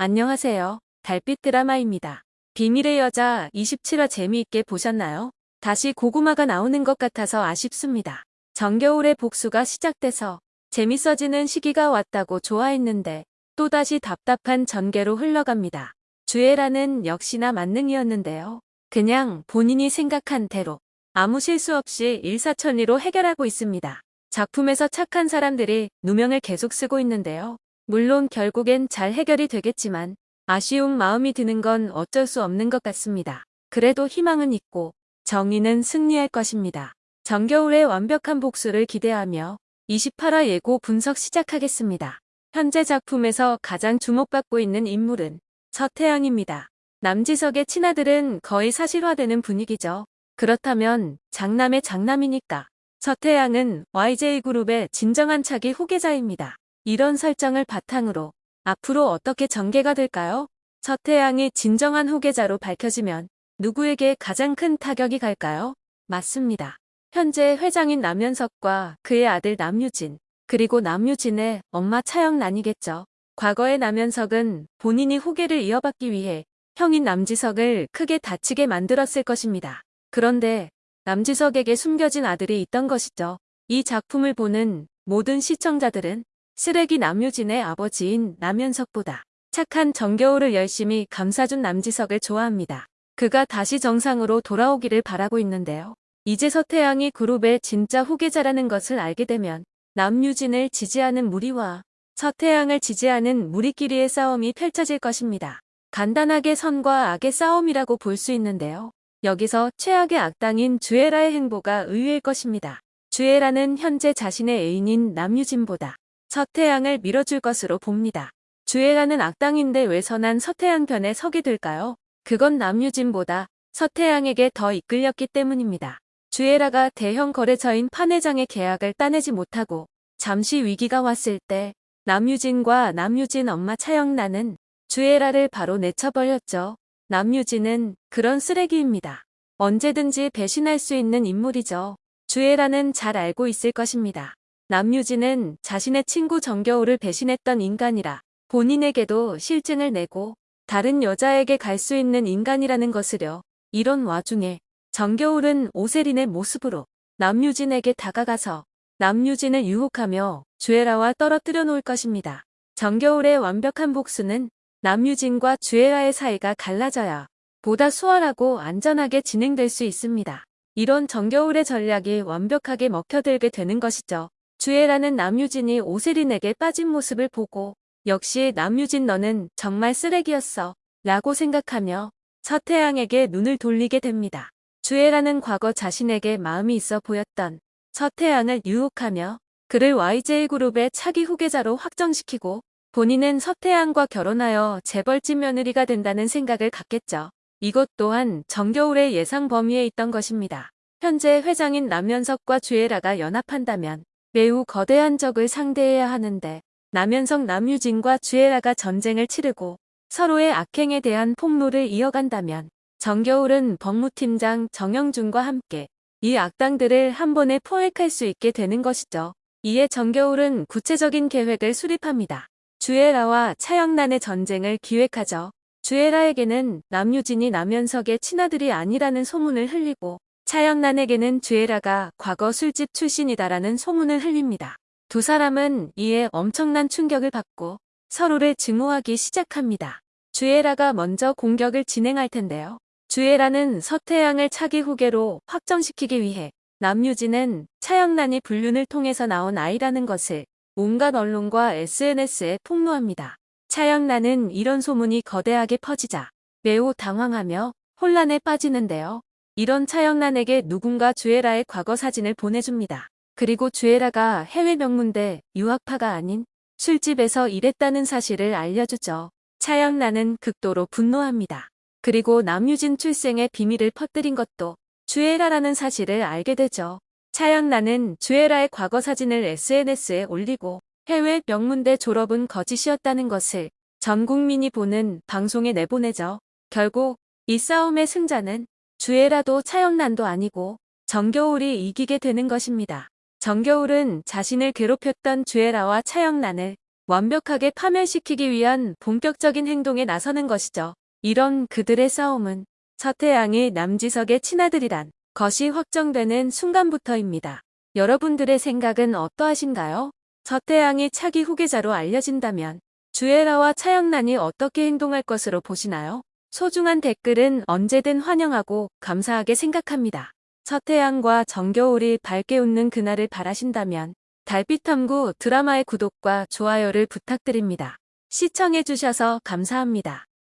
안녕하세요. 달빛 드라마입니다. 비밀의 여자 27화 재미있게 보셨나요? 다시 고구마가 나오는 것 같아서 아쉽습니다. 정겨울의 복수가 시작돼서 재밌어지는 시기가 왔다고 좋아했는데 또다시 답답한 전개로 흘러갑니다. 주애라는 역시나 만능이었는데요. 그냥 본인이 생각한 대로 아무 실수 없이 일사천리로 해결하고 있습니다. 작품에서 착한 사람들이 누명을 계속 쓰고 있는데요. 물론 결국엔 잘 해결이 되겠지만 아쉬운 마음이 드는 건 어쩔 수 없는 것 같습니다. 그래도 희망은 있고 정의는 승리할 것입니다. 정겨울의 완벽한 복수를 기대하며 28화 예고 분석 시작하겠습니다. 현재 작품에서 가장 주목받고 있는 인물은 서태양입니다. 남지석의 친아들은 거의 사실화되는 분위기죠. 그렇다면 장남의 장남이니까 서태양은 YJ그룹의 진정한 차기 후계자입니다. 이런 설정을 바탕으로 앞으로 어떻게 전개가 될까요? 서태양이 진정한 후계자로 밝혀지면 누구에게 가장 큰 타격이 갈까요? 맞습니다. 현재 회장인 남현석과 그의 아들 남유진, 그리고 남유진의 엄마 차영란이겠죠. 과거의 남현석은 본인이 후계를 이어받기 위해 형인 남지석을 크게 다치게 만들었을 것입니다. 그런데 남지석에게 숨겨진 아들이 있던 것이죠. 이 작품을 보는 모든 시청자들은 쓰레기 남유진의 아버지인 남현석보다 착한 정겨울을 열심히 감싸준 남지석을 좋아합니다. 그가 다시 정상으로 돌아오기를 바라고 있는데요. 이제 서태양이 그룹의 진짜 후계자라는 것을 알게 되면 남유진을 지지하는 무리와 서태양을 지지하는 무리끼리의 싸움이 펼쳐질 것입니다. 간단하게 선과 악의 싸움이라고 볼 수 있는데요. 여기서 최악의 악당인 주애라의 행보가 의외일 것입니다. 주애라는 현재 자신의 애인인 남유진보다 서태양을 밀어줄 것으로 봅니다. 주애라는 악당인데 왜 선한 서태양 편에 서게 될까요? 그건 남유진보다 서태양에게 더 이끌렸기 때문입니다. 주애라가 대형 거래처인 판회장의 계약을 따내지 못하고 잠시 위기가 왔을 때 남유진과 남유진 엄마 차영란은 주애라를 바로 내쳐버렸죠. 남유진은 그런 쓰레기입니다. 언제든지 배신할 수 있는 인물이죠. 주애라는 잘 알고 있을 것입니다. 남유진은 자신의 친구 정겨울을 배신했던 인간이라 본인에게도 실증을 내고 다른 여자에게 갈 수 있는 인간이라는 것을요. 이런 와중에 정겨울은 오세린의 모습으로 남유진에게 다가가서 남유진을 유혹하며 주애라와 떨어뜨려 놓을 것입니다. 정겨울의 완벽한 복수는 남유진과 주애라의 사이가 갈라져야 보다 수월하고 안전하게 진행될 수 있습니다. 이런 정겨울의 전략이 완벽하게 먹혀들게 되는 것이죠. 주애라는 남유진이 오세린에게 빠진 모습을 보고 역시 남유진 너는 정말 쓰레기였어 라고 생각하며 서태양에게 눈을 돌리게 됩니다. 주애라는 과거 자신에게 마음이 있어 보였던 서태양을 유혹하며 그를 YJ그룹의 차기 후계자로 확정시키고 본인은 서태양과 결혼하여 재벌집 며느리가 된다는 생각을 갖겠죠. 이것 또한 정겨울의 예상 범위에 있던 것입니다. 현재 회장인 남현석과 주애라가 연합한다면 매우 거대한 적을 상대해야 하는데 남현석 남유진과 주애라가 전쟁을 치르고 서로의 악행에 대한 폭로를 이어간다면 정겨울은 법무팀장 정영준과 함께 이 악당들을 한 번에 포획할 수 있게 되는 것이죠. 이에 정겨울은 구체적인 계획을 수립합니다. 주애라와 차영란의 전쟁을 기획하죠. 주애라에게는 남유진이 남현석의 친아들이 아니라는 소문을 흘리고 차영란에게는 주애라가 과거 술집 출신이다라는 소문을 흘립니다. 두 사람은 이에 엄청난 충격을 받고 서로를 증오하기 시작합니다. 주애라가 먼저 공격을 진행할 텐데요. 주애라는 서태양을 차기 후계로 확정시키기 위해 남유진은 차영란이 불륜을 통해서 나온 아이라는 것을 온갖 언론과 SNS에 폭로합니다. 차영란은 이런 소문이 거대하게 퍼지자 매우 당황하며 혼란에 빠지는데요. 이런 차영란에게 누군가 주애라의 과거 사진을 보내줍니다. 그리고 주애라가 해외 명문대 유학파가 아닌 술집에서 일했다는 사실을 알려주죠. 차영란은 극도로 분노합니다. 그리고 남유진 출생의 비밀을 퍼뜨린 것도 주애라라는 사실을 알게 되죠. 차영란은 주애라의 과거 사진을 SNS에 올리고 해외 명문대 졸업은 거짓이었다는 것을 전 국민이 보는 방송에 내보내죠. 결국 이 싸움의 승자는 주애라도 차영란도 아니고 정겨울이 이기게 되는 것입니다. 정겨울은 자신을 괴롭혔던 주애라와 차영란을 완벽하게 파멸시키기 위한 본격적인 행동에 나서는 것이죠. 이런 그들의 싸움은 서태양이 남지석의 친아들이란 것이 확정되는 순간부터입니다. 여러분들의 생각은 어떠하신가요? 서태양이 차기 후계자로 알려진다면 주애라와 차영란이 어떻게 행동할 것으로 보시나요? 소중한 댓글은 언제든 환영하고 감사하게 생각합니다. 서태양과 정겨울이 밝게 웃는 그날을 바라신다면 달빛탐구 드라마의 구독과 좋아요를 부탁드립니다. 시청해주셔서 감사합니다.